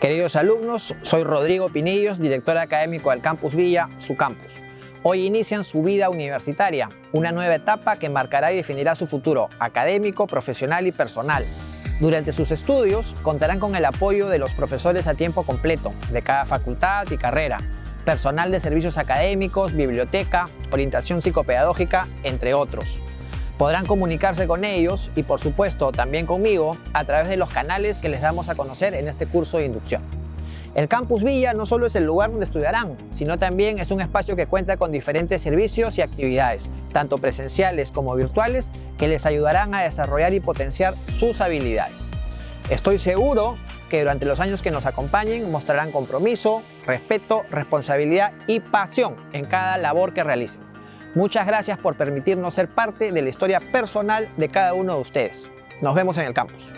Queridos alumnos, soy Rodrigo Pinillos, director académico del Campus Villa, su campus. Hoy inician su vida universitaria, una nueva etapa que marcará y definirá su futuro académico, profesional y personal. Durante sus estudios contarán con el apoyo de los profesores a tiempo completo de cada facultad y carrera, personal de servicios académicos, biblioteca, orientación psicopedagógica, entre otros. Podrán comunicarse con ellos y por supuesto también conmigo a través de los canales que les damos a conocer en este curso de inducción. El Campus Villa no solo es el lugar donde estudiarán, sino también es un espacio que cuenta con diferentes servicios y actividades, tanto presenciales como virtuales, que les ayudarán a desarrollar y potenciar sus habilidades. Estoy seguro que durante los años que nos acompañen mostrarán compromiso, respeto, responsabilidad y pasión en cada labor que realicen. Muchas gracias por permitirnos ser parte de la historia personal de cada uno de ustedes. Nos vemos en el campus.